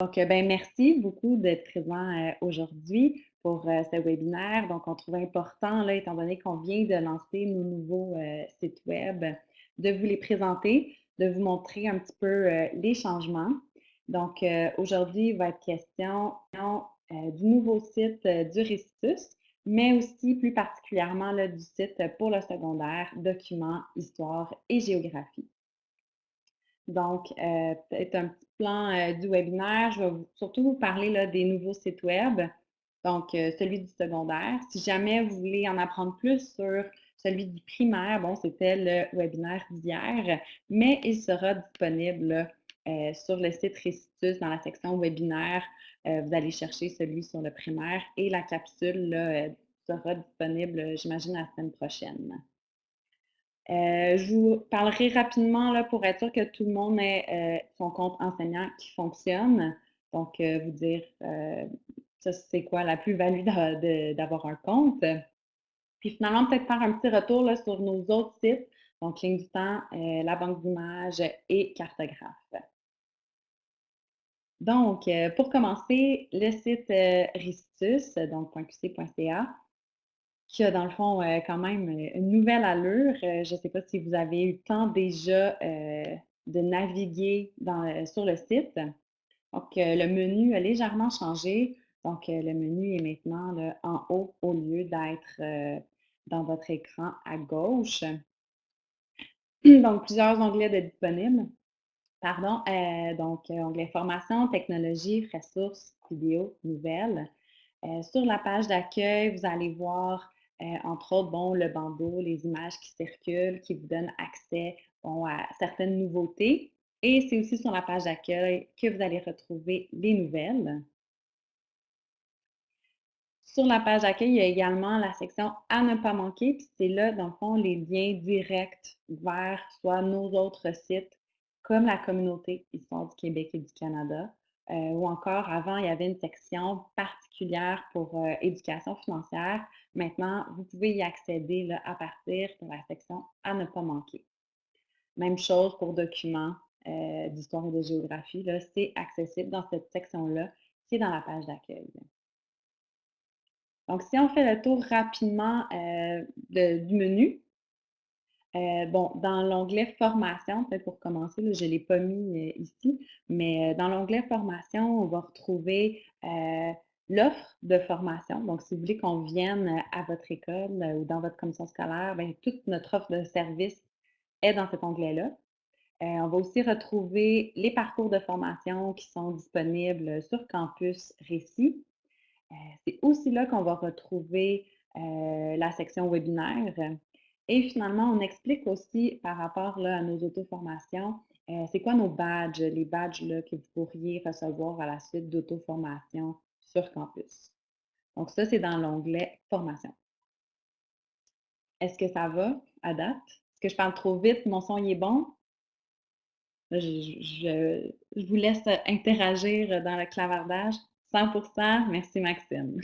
Donc, euh, ben, merci beaucoup d'être présent euh, aujourd'hui pour euh, ce webinaire. Donc, on trouve important, là, étant donné qu'on vient de lancer nos nouveaux sites web, de vous les présenter, de vous montrer un petit peu les changements. Donc, aujourd'hui, va être question du nouveau site du Récitus, mais aussi plus particulièrement là, du site pour le secondaire, documents, histoire et géographie. Donc, euh, peut-être un petit plan euh, du webinaire. Je vais surtout vous parler là, des nouveaux sites web. Donc, euh, celui du secondaire. Si jamais vous voulez en apprendre plus sur celui du primaire, bon, c'était le webinaire d'hier, mais il sera disponible sur le site Récitus dans la section webinaire. vous allez chercher celui sur le primaire et la capsule sera disponible, j'imagine, la semaine prochaine. Euh, je vous parlerai rapidement là, pour être sûr que tout le monde ait euh, son compte enseignant qui fonctionne. Donc, euh, vous dire ça, c'est quoi la plus-value d'avoir un compte. Puis finalement, peut-être faire un petit retour là, sur nos autres sites, donc Ligne du temps, la banque d'images et cartographe. Donc, pour commencer, le site Ristus, donc .qc.ca, qui a dans le fond euh, quand même euh, une nouvelle allure. Euh, je ne sais pas si vous avez eu le temps déjà de naviguer sur le site. Donc, le menu a légèrement changé. Donc, le menu est maintenant en haut au lieu d'être dans votre écran à gauche. Donc, plusieurs onglets de disponibles. Pardon. donc, onglet formation, technologie, ressources, vidéos, nouvelles. sur la page d'accueil, vous allez voir entre autres, bon, le bandeau, les images qui circulent, qui vous donnent accès à certaines nouveautés. Et c'est aussi sur la page d'accueil que vous allez retrouver les nouvelles. Sur la page d'accueil, il y a également la section à ne pas manquer. Puis c'est là, dans le fond, les liens directs vers soit nos autres sites, comme la communauté Histoire du Québec et du Canada, euh, ou encore avant, il y avait une section particulière pour euh, éducation financière. Maintenant, vous pouvez y accéder à partir de la section à ne pas manquer. Même chose pour documents euh, d'histoire et de géographie. C'est accessible dans cette section-là qui est dans la page d'accueil. Donc, si on fait le tour rapidement du menu, euh, bon, dans l'onglet Formation, pour commencer, je ne l'ai pas mis euh, ici, mais euh, dans l'onglet Formation, on va retrouver l'offre de formation. Donc, si vous voulez qu'on vienne à votre école ou dans votre commission scolaire, bien, toute notre offre de service est dans cet onglet-là. on va aussi retrouver les parcours de formation qui sont disponibles sur Campus Récit. C'est aussi là qu'on va retrouver la section webinaire et finalement, on explique aussi par rapport là, à nos auto-formations, euh, c'est quoi nos badges, les badges là, que vous pourriez recevoir à la suite d'auto-formation sur campus? Donc ça, c'est dans l'onglet Formation. Est-ce que ça va à date? Est-ce que je parle trop vite? Mon son est bon? Je, vous laisse interagir dans le clavardage. 100% merci Maxime.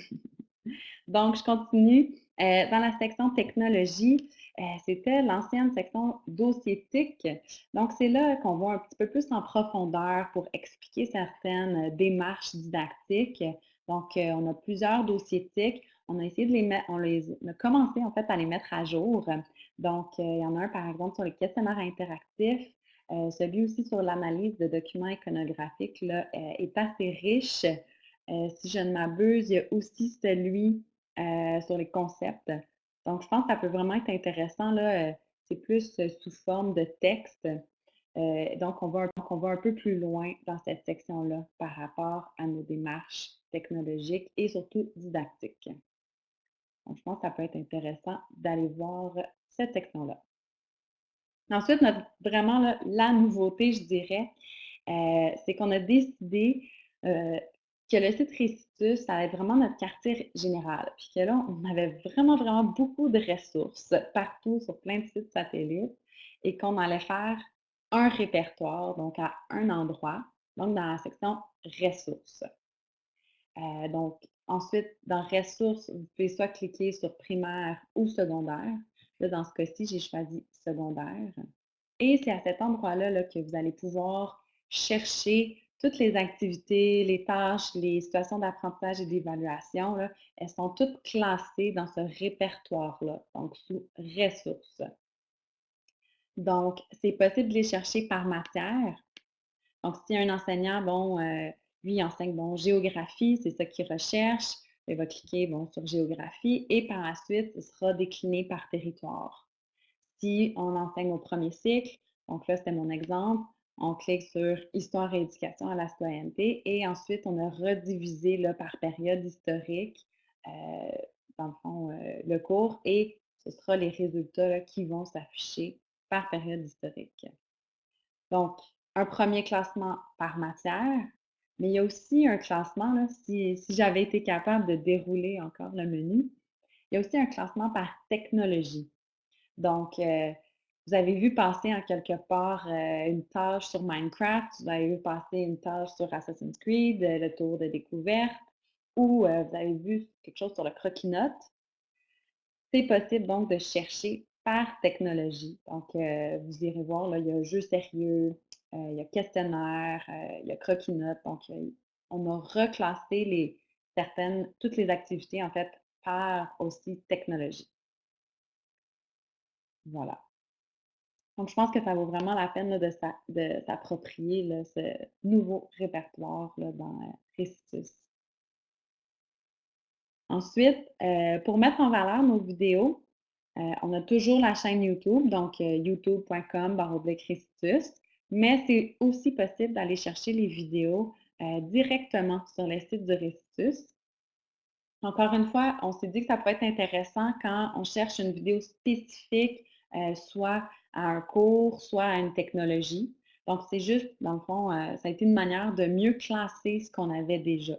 Donc, je continue. Euh, dans la section technologie, c'était l'ancienne section dossiétique. Donc, c'est là qu'on va un petit peu plus en profondeur pour expliquer certaines démarches didactiques. Donc, euh, on a plusieurs dossiétiques. On a essayé de les mettre, on, les, a commencé en fait à les mettre à jour. Donc, il y en a un par exemple sur les questionnaires interactifs. celui aussi sur l'analyse de documents iconographiques là, est assez riche. si je ne m'abuse, il y a aussi celui sur les concepts. Donc, je pense que ça peut vraiment être intéressant. Là, euh, c'est plus euh, sous forme de texte. Euh, donc, on va, un peu plus loin dans cette section-là par rapport à nos démarches technologiques et surtout didactiques. Donc, je pense que ça peut être intéressant d'aller voir cette section-là. Ensuite, vraiment la nouveauté, je dirais, c'est qu'on a décidé que le site Récitus, ça va être vraiment notre quartier général. Puis que là, on avait vraiment, vraiment beaucoup de ressources partout sur plein de sites satellites et qu'on allait faire un répertoire, donc à un endroit, donc dans la section ressources. Euh, donc, ensuite, dans ressources, vous pouvez soit cliquer sur primaire ou secondaire. Là, dans ce cas-ci, j'ai choisi secondaire. Et c'est à cet endroit-là là, que vous allez pouvoir chercher toutes les activités, les tâches, les situations d'apprentissage et d'évaluation, elles sont toutes classées dans ce répertoire-là, donc sous ressources. Donc, c'est possible de les chercher par matière. Donc, si un enseignant, bon, euh, lui, il enseigne, bon, géographie, c'est ça qu'il recherche, il va cliquer, bon, sur géographie et par la suite, ce sera décliné par territoire. Si on enseigne au premier cycle, donc là, c'était mon exemple, on clique sur Histoire et éducation à la citoyenneté et ensuite, on a redivisé par période historique, euh, dans le fond, euh, le cours et ce sera les résultats qui vont s'afficher par période historique. Donc, un premier classement par matière, mais il y a aussi un classement, si, j'avais été capable de dérouler encore le menu, il y a aussi un classement par technologie. Donc, euh, vous avez vu passer en quelque part euh, une tâche sur Minecraft, vous avez vu passer une tâche sur Assassin's Creed, euh, le tour de découverte, ou vous avez vu quelque chose sur le croquis-note. C'est possible donc de chercher par technologie. Donc, vous irez voir, là, il y a jeu sérieux, il y a questionnaire, il y a croquis-note. Donc, on a reclassé les, certaines, toutes les activités, en fait, par aussi technologie. Voilà. Donc, je pense que ça vaut vraiment la peine de s'approprier ce nouveau répertoire dans Restitus. Ensuite, euh, pour mettre en valeur nos vidéos, euh, on a toujours la chaîne YouTube, donc euh, youtube.com Restitus, mais c'est aussi possible d'aller chercher les vidéos directement sur le site du Restitus. Encore une fois, on s'est dit que ça peut être intéressant quand on cherche une vidéo spécifique, soit à un cours, soit à une technologie. Donc, c'est juste, dans le fond, euh, ça a été une manière de mieux classer ce qu'on avait déjà.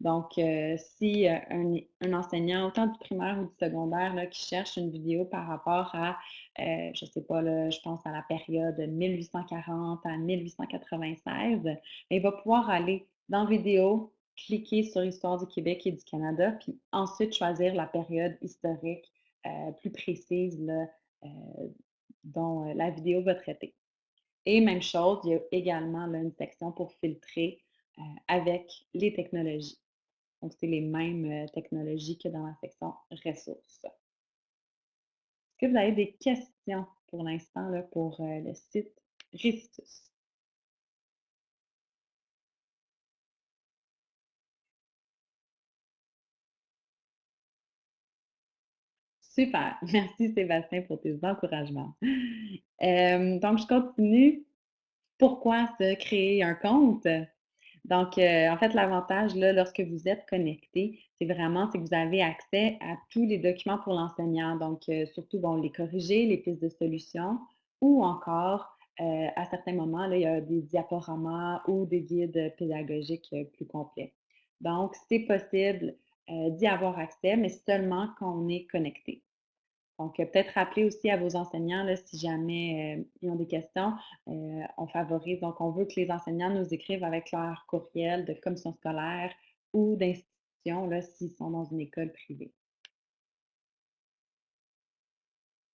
Donc, euh, si euh, un, enseignant, autant du primaire ou du secondaire, qui cherche une vidéo par rapport à, je ne sais pas, je pense à la période 1840 à 1896, ben, il va pouvoir aller dans vidéo, cliquer sur Histoire du Québec et du Canada, puis ensuite choisir la période historique plus précise là, dont la vidéo va traiter. Et même chose, il y a également une section pour filtrer avec les technologies. Donc, c'est les mêmes technologies que dans la section ressources. Est-ce que vous avez des questions pour l'instant pour le site Ristus? Super. Merci Sébastien pour tes encouragements. donc, je continue. Pourquoi se créer un compte? Donc, euh, en fait, l'avantage, là, lorsque vous êtes connecté, c'est vraiment que vous avez accès à tous les documents pour l'enseignant. Donc, euh, surtout, bon, les corriger, les pistes de solutions, ou encore, euh, à certains moments, là, il y a des diaporamas ou des guides pédagogiques plus complets. Donc, c'est possible euh, d'y avoir accès, mais seulement quand on est connecté. Donc, euh, peut-être rappeler aussi à vos enseignants, là, si jamais euh, ils ont des questions, on favorise, donc on veut que les enseignants nous écrivent avec leur courriel de commission scolaire ou d'institution, s'ils sont dans une école privée.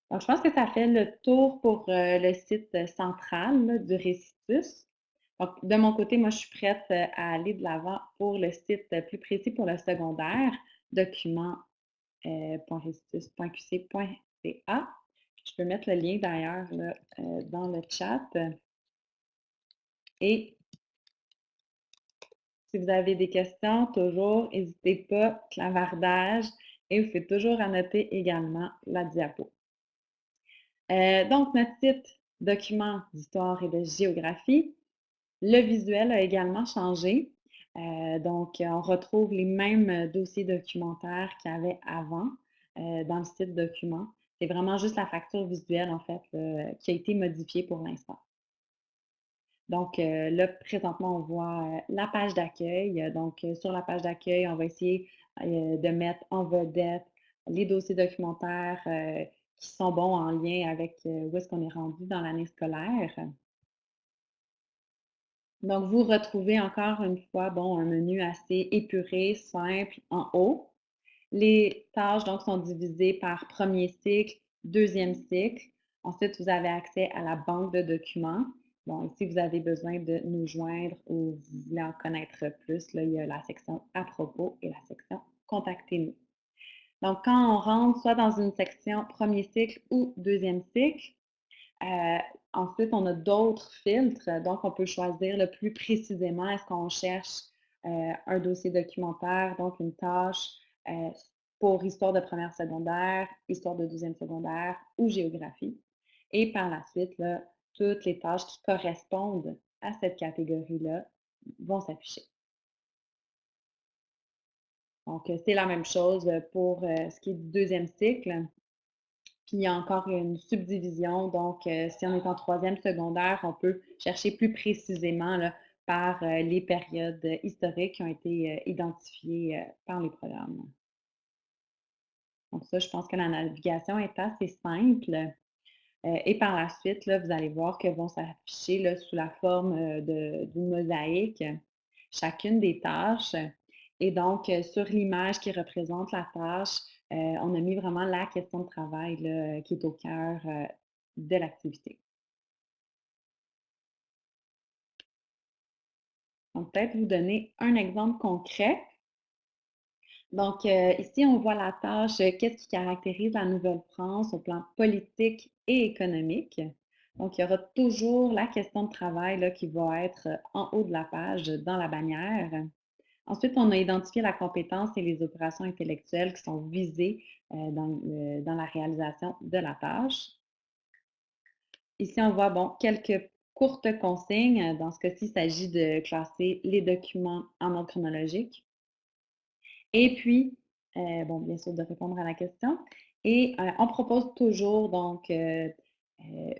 Donc, je pense que ça fait le tour pour le site central du Récitus. Donc, de mon côté, moi, je suis prête euh, à aller de l'avant pour le site euh, plus précis pour le secondaire, document.qc.ca. Euh, je peux mettre le lien d'ailleurs dans le chat. Et si vous avez des questions, toujours, n'hésitez pas, clavardage, et vous faites toujours annoter également la diapo. donc, notre site document d'histoire et de géographie, le visuel a également changé. Euh, donc, on retrouve les mêmes euh, dossiers documentaires qu'il y avait avant euh, dans le site document. C'est vraiment juste la facture visuelle, en fait, qui a été modifiée pour l'instant. Donc, là, présentement, on voit la page d'accueil. Donc, sur la page d'accueil, on va essayer de mettre en vedette les dossiers documentaires qui sont bons en lien avec où est-ce qu'on est rendu dans l'année scolaire. Donc, vous retrouvez encore une fois, bon, un menu assez épuré, simple en haut. Les tâches, donc, sont divisées par premier cycle, deuxième cycle. Ensuite, vous avez accès à la banque de documents. Bon, si vous avez besoin de nous joindre ou vous voulez en connaître plus, là, il y a la section «À propos» et la section «Contactez-nous». Donc, quand on rentre soit dans une section premier cycle ou deuxième cycle, euh, ensuite, on a d'autres filtres. Donc, on peut choisir le plus précisément est-ce qu'on cherche euh, un dossier documentaire, donc une tâche euh, pour histoire de première secondaire, histoire de deuxième secondaire ou géographie. Et par la suite, toutes les tâches qui correspondent à cette catégorie-là vont s'afficher. Donc, c'est la même chose pour ce qui est du deuxième cycle. Puis, il y a encore une subdivision. Donc, si on est en troisième secondaire, on peut chercher plus précisément par les périodes historiques qui ont été identifiées par les programmes. Donc ça, je pense que la navigation est assez simple. et par la suite, vous allez voir que vont s'afficher sous la forme d'une mosaïque chacune des tâches. Et donc, sur l'image qui représente la tâche, on a mis vraiment la question de travail qui est au cœur de l'activité. Donc, peut-être vous donner un exemple concret. Donc, euh, ici, on voit la tâche euh, Qu'est-ce qui caractérise la Nouvelle-France au plan politique et économique? Donc, il y aura toujours la question de travail là, qui va être euh, en haut de la page dans la bannière. Ensuite, on a identifié la compétence et les opérations intellectuelles qui sont visées dans, dans, la réalisation de la tâche. Ici, on voit bon, quelques courte consigne. Dans ce cas-ci, il s'agit de classer les documents en ordre chronologique. Et puis, euh, bon, bien sûr, de répondre à la question. Et euh, on propose toujours donc euh,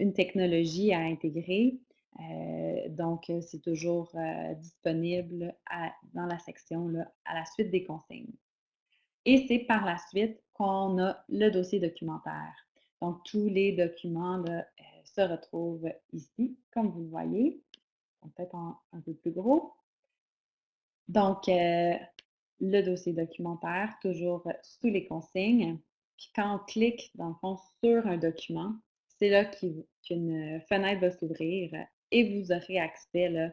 une technologie à intégrer. Donc, c'est toujours disponible dans la section à la suite des consignes. Et c'est par la suite qu'on a le dossier documentaire. Donc, tous les documents se retrouvent ici, comme vous le voyez. Peut-être un peu plus gros. Donc, euh, le dossier documentaire, toujours sous les consignes. Puis quand on clique, dans le fond, sur un document, c'est là qu'une fenêtre va s'ouvrir et vous aurez accès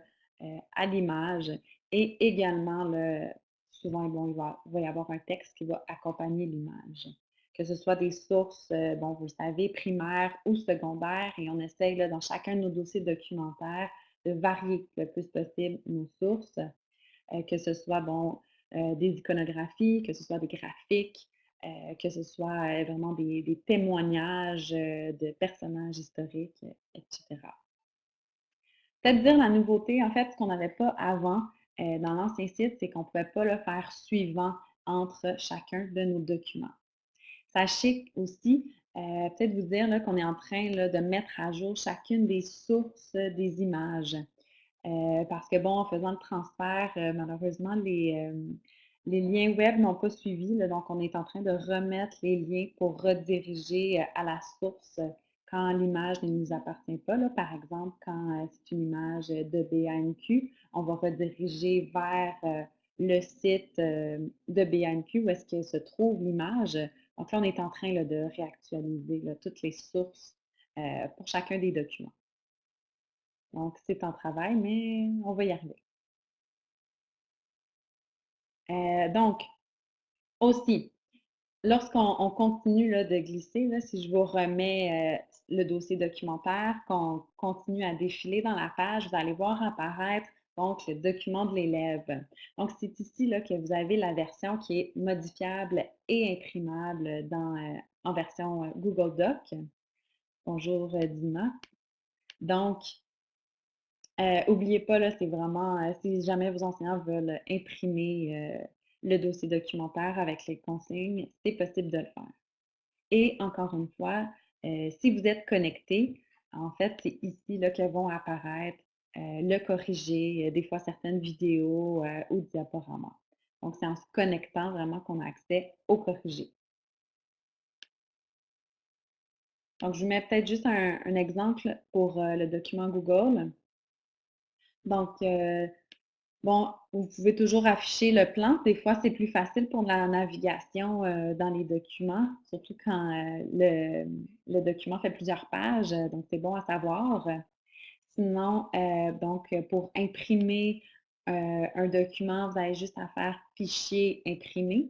à l'image et également, le, souvent, bon, il va y avoir un texte qui va accompagner l'image que ce soit des sources, bon, vous le savez, primaires ou secondaires, et on essaye dans chacun de nos dossiers documentaires de varier le plus possible nos sources, que ce soit des iconographies, que ce soit des graphiques, que ce soit vraiment des témoignages de personnages historiques, etc. Peut-être dire la nouveauté, en fait, ce qu'on n'avait pas avant dans l'ancien site, c'est qu'on ne pouvait pas le faire suivant entre chacun de nos documents. Sachez aussi, euh, peut-être vous dire qu'on est en train de mettre à jour chacune des sources des images. Euh, parce que, bon, en faisant le transfert, euh, malheureusement, les, les, liens web n'ont pas suivi. donc, on est en train de remettre les liens pour rediriger à la source quand l'image ne nous appartient pas. par exemple, quand c'est une image de BANQ, on va rediriger vers le site de BANQ où est-ce que se trouve l'image donc là, on est en train de réactualiser toutes les sources euh, pour chacun des documents. Donc, c'est en travail, mais on va y arriver. Euh, donc, aussi, lorsqu'on continue de glisser, si je vous remets euh, le dossier documentaire, qu'on continue à défiler dans la page, vous allez voir apparaître donc le document de l'élève. Donc, c'est ici que vous avez la version qui est modifiable et imprimable dans, euh, en version euh, Google Doc. Bonjour euh, Dima. Donc, n'oubliez pas, c'est vraiment, si jamais vos enseignants veulent imprimer le dossier documentaire avec les consignes, c'est possible de le faire. Et encore une fois, si vous êtes connecté, en fait, c'est ici là, que vont apparaître euh, le corriger, euh, des fois certaines vidéos euh, ou diaporamas. Donc, c'est en se connectant vraiment qu'on a accès au corrigé. Donc, je vous mets peut-être juste un, exemple pour le document Google. Donc, bon, vous pouvez toujours afficher le plan. Des fois, c'est plus facile pour la navigation dans les documents, surtout quand le, le, document fait plusieurs pages. Donc, c'est bon à savoir. Sinon, donc, pour imprimer, un document, vous avez juste à faire «Fichier, imprimer».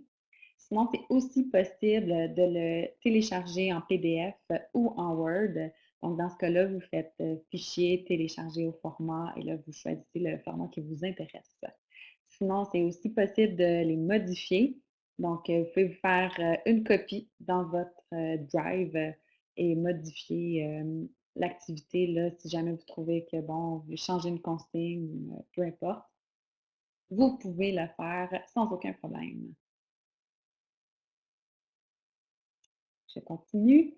Sinon, c'est aussi possible, de le télécharger en PDF ou en Word. Donc dans ce cas-là, vous faites, heu, «Fichier, télécharger au format» et là, vous choisissez le format qui vous intéresse. Sinon, c'est aussi possible de les modifier. Donc, heu, vous pouvez vous faire, heu, une copie dans votre, Drive euh, et modifier, l'activité, là, si jamais vous trouvez que, bon, vous voulez changer une consigne peu importe, vous pouvez le faire sans aucun problème. Je continue.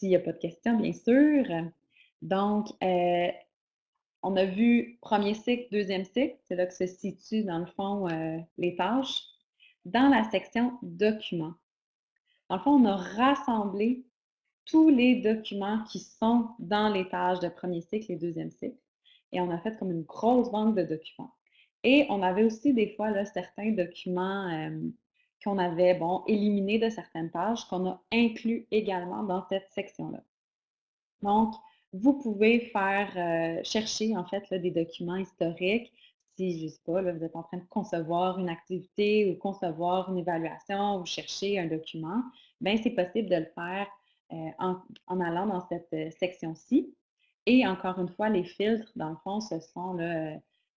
S'il n'y a pas de questions, bien sûr. Donc, heu, on a vu premier cycle, deuxième cycle, c'est là que se situent, dans le fond, heu, les tâches. Dans la section documents, dans le fond, on a rassemblé tous les documents qui sont dans les tâches de premier cycle et deuxième cycle et on a fait comme une grosse banque de documents. Et on avait aussi des fois là, certains documents euh, qu'on avait bon, éliminés de certaines tâches qu'on a inclus également dans cette section-là. Donc, vous pouvez faire euh, chercher en fait des documents historiques. Si, je sais pas, vous êtes en train de concevoir une activité ou concevoir une évaluation ou chercher un document, bien, c'est possible de le faire euh, en, allant dans cette euh, section-ci. Et encore une fois, les filtres, dans le fond, ce sont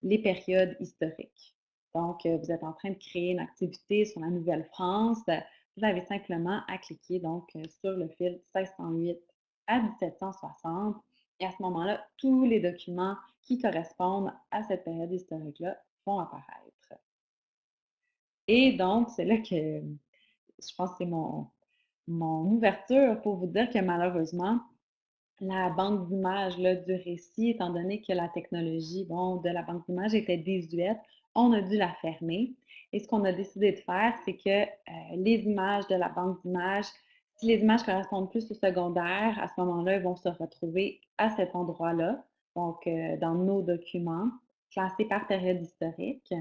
les périodes historiques. Donc, euh, vous êtes en train de créer une activité sur la Nouvelle-France. Vous avez simplement à cliquer donc euh, sur le fil 1608 à 1760. Et à ce moment-là, tous les documents qui correspondent à cette période historique-là vont apparaître. Et donc, c'est là que je pense que c'est mon, mon ouverture pour vous dire que malheureusement, la banque d'images du récit, étant donné que la technologie bon, de la banque d'images était désuète, on a dû la fermer. Et ce qu'on a décidé de faire, c'est que euh, les images de la banque d'images, si les images correspondent plus au secondaire, à ce moment-là, elles vont se retrouver à cet endroit-là, donc euh, dans nos documents, classés par période historique.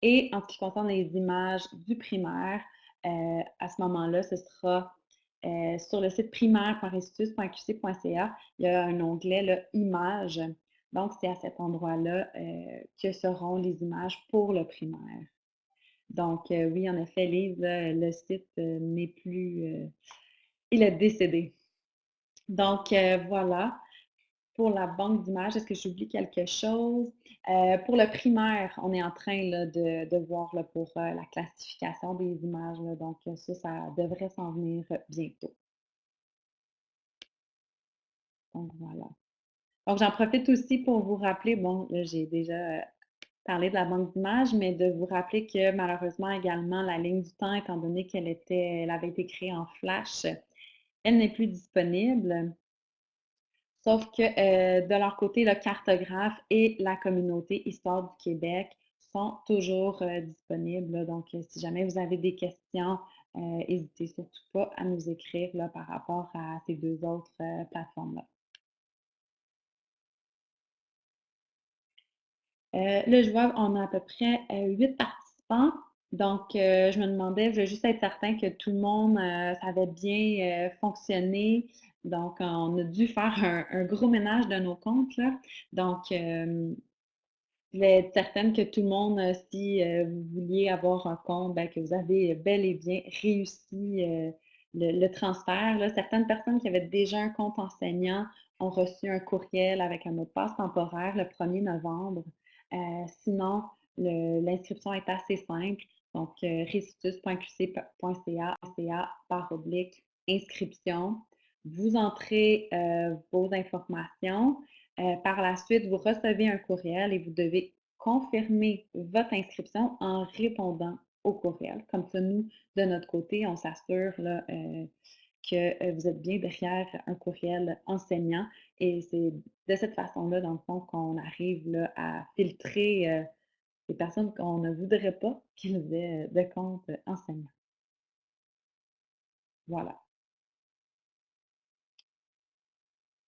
Et en ce qui concerne les images du primaire, euh, à ce moment-là, ce sera sur le site primaire.institut.qc.ca, il y a un onglet Images. Donc, c'est à cet endroit-là euh, que seront les images pour le primaire. Donc, euh, oui, en effet, Lise, le site euh, n'est plus... euh, il est décédé. Donc, euh, voilà. Pour la banque d'images, est-ce que j'oublie quelque chose? Euh, pour le primaire, on est en train de, voir pour euh, la classification des images. donc, euh, ça, ça devrait s'en venir euh, bientôt. Donc, voilà. Donc, j'en profite aussi pour vous rappeler, bon, j'ai déjà euh, parlé de la banque d'images, mais de vous rappeler que malheureusement également, la ligne du temps, étant donné qu'elle était, elle avait été créée en Flash, elle n'est plus disponible. Sauf que euh, de leur côté, le cartographe et la communauté Histoire du Québec sont toujours euh, disponibles. Donc, si jamais vous avez des questions, n'hésitez surtout pas à nous écrire là, par rapport à ces deux autres plateformes-là. Euh, là, je vois, on a à peu près euh, huit participants. Donc, euh, je me demandais, je voulais juste être certain que tout le monde, ça avait bien fonctionné. Donc, on a dû faire un, gros ménage de nos comptes. Donc, je voulais être certaine que tout le monde, si vous vouliez avoir un compte, ben, que vous avez bel et bien réussi le, transfert. Certaines personnes qui avaient déjà un compte enseignant ont reçu un courriel avec un mot de passe temporaire le 1er novembre. Euh, sinon, l'inscription est assez simple. Donc, euh, recitus.qc.ca par oblique inscription. Vous entrez euh, vos informations. Par la suite, vous recevez un courriel et vous devez confirmer votre inscription en répondant au courriel. Comme ça, nous, de notre côté, on s'assure que vous êtes bien derrière un courriel enseignant. Et c'est de cette façon-là, dans le fond, qu'on arrive à filtrer les personnes qu'on ne voudrait pas qu'ils aient de compte enseignant. Voilà.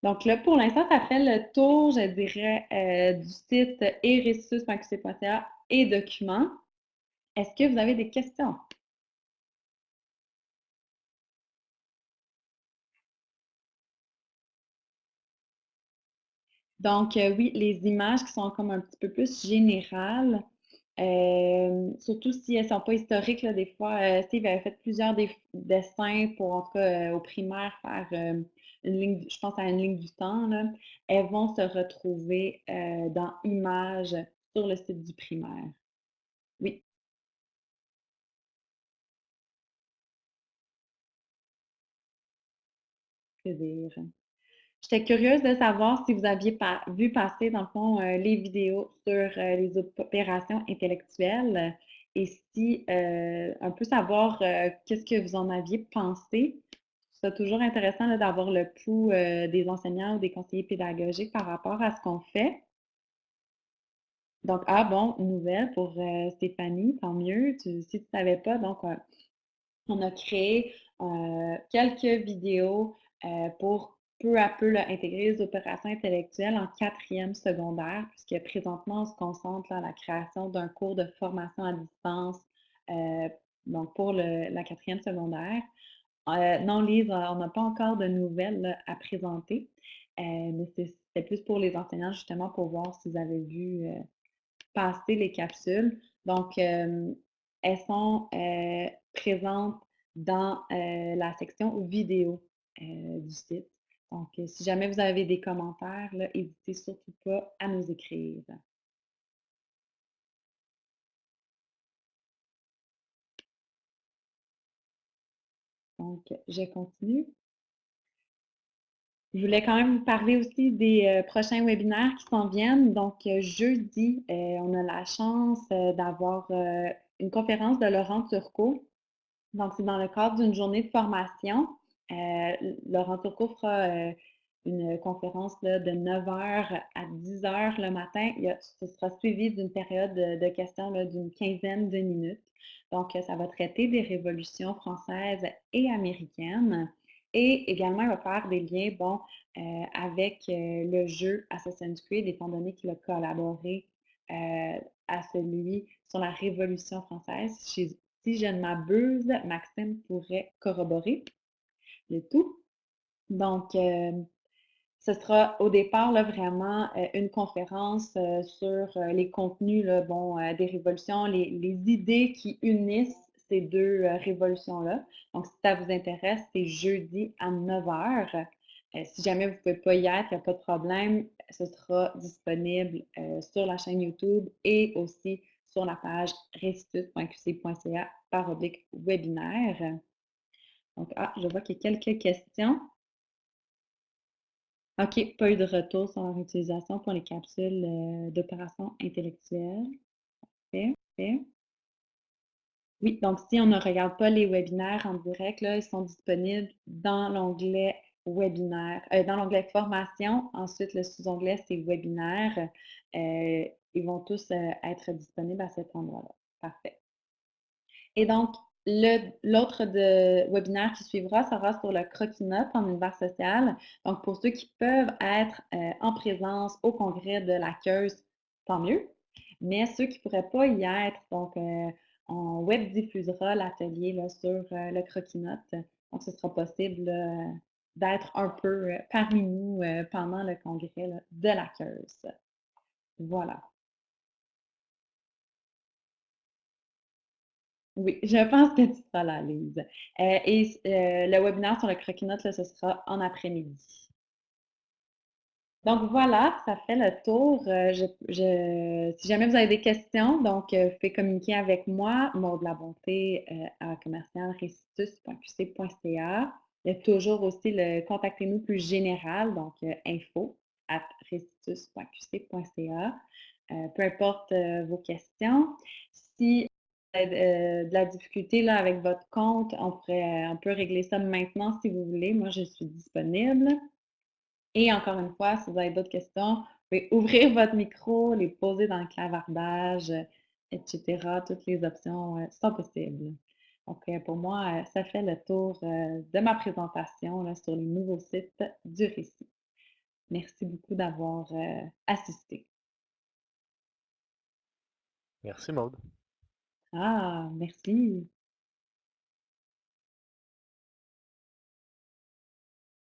Donc là, pour l'instant, ça fait le tour, je dirais, du site eresus.qc.ca et documents. Est-ce que vous avez des questions? Donc, heu, oui, les images qui sont comme un petit peu plus générales, hem, surtout si elles sont pas historiques, là, des fois, heu, Steve avait fait plusieurs dessins pour, en tout cas, au primaire, faire, une ligne je pense à une ligne du temps, là. Elles vont se retrouver, dans images sur le site du primaire. Oui, plaisir. J'étais curieuse de savoir si vous aviez vu passer, dans le fond, heu, les vidéos sur, heu, les opérations intellectuelles et si, un peu savoir, qu'est-ce que vous en aviez pensé? C'est toujours intéressant, d'avoir le pouls, des enseignants ou des conseillers pédagogiques par rapport à ce qu'on fait. Donc, ah bon, nouvelle pour, Stéphanie, tant mieux. Si tu ne savais pas, donc, on a créé, quelques vidéos, pour peu à peu, intégrer les opérations intellectuelles en quatrième secondaire, puisque présentement, on se concentre, là, à la création d'un cours de formation à distance, heu, donc pour le la quatrième secondaire. Heu, non, Lise, on n'a pas encore de nouvelles, à présenter, heu, mais c'était plus pour les enseignants, justement, pour voir s'ils avaient vu, passer les capsules. Donc, elles sont, présentes dans, la section vidéo, du site. Donc, heu, si jamais vous avez des commentaires, là, hésitez surtout pas à nous écrire. Donc, je continue. Je voulais quand même vous parler aussi des, heu, prochains webinaires qui s'en viennent. Donc, heu, jeudi, on a la chance, d'avoir, une conférence de Laurent Turcot Donc, c'est dans le cadre d'une journée de formation. Heu, Laurent Turcot fera, heu, une conférence de 9h à 10h le matin. Il ce sera suivi d'une période de questions d'une quinzaine de minutes. Donc, ça va traiter des révolutions françaises et américaines et également, il va faire des liens, heu, avec, le jeu Assassin's Creed, étant donné qu'il a collaboré, à celui sur la Révolution française. Si je ne m'abuse, Maxime pourrait corroborer le tout. Donc, hem, ce sera au départ là, vraiment euh, une conférence euh, sur euh, les contenus là, bon, euh, des révolutions, les, les idées qui unissent ces deux euh, révolutions-là. Donc, si ça vous intéresse, c'est jeudi à 9 heures. Euh, si jamais vous ne pouvez pas y être, il n'y a pas de problème. Ce sera disponible euh, sur la chaîne YouTube et aussi sur la page restitut.qc.ca par oblique webinaire. Donc, ah, je vois qu'il y a quelques questions. OK, pas eu de retour sur leur utilisation pour les capsules, heu, d'opération intellectuelle. Parfait. Oui, donc si on ne regarde pas les webinaires en direct, là, ils sont disponibles dans l'onglet webinaire, heu, dans l'onglet formation. Ensuite, le sous-onglet, c'est webinaire. Heu, ils vont tous, être disponibles à cet endroit-là. Parfait. Et donc, l'autre webinaire qui suivra sera sur le croquis-notes en univers social. Donc, pour ceux qui peuvent être euh, en présence au congrès de la CEUS, tant mieux. Mais ceux qui ne pourraient pas y être, donc, euh, on web diffusera l'atelier sur euh, le croquis-notes. Donc, ce sera possible euh, d'être un peu parmi nous pendant le congrès de la CEUS. Voilà. Oui, je pense que tu seras là, Lise. Euh, et euh, le webinaire sur le croquis-notes, là, ce sera en après-midi. Donc voilà, ça fait le tour. Euh, si jamais vous avez des questions, donc vous pouvez communiquer avec moi, Maud La Bonté, à commercialrestitut.qc.ca. Il y a toujours aussi le contactez-nous plus général, donc info at restitut.qc.ca. Euh, peu importe vos questions. Si euh, de la difficulté là, avec votre compte, on pourrait, euh, on peut régler ça maintenant si vous voulez. Moi, je suis disponible. Et encore une fois, si vous avez d'autres questions, vous pouvez ouvrir votre micro, les poser dans le clavardage, etc. Toutes les options euh, sont possibles. Donc, pour moi, ça fait le tour de ma présentation là, sur les nouveaux sites du récit. Merci beaucoup d'avoir assisté. Merci Maude. Ah, merci.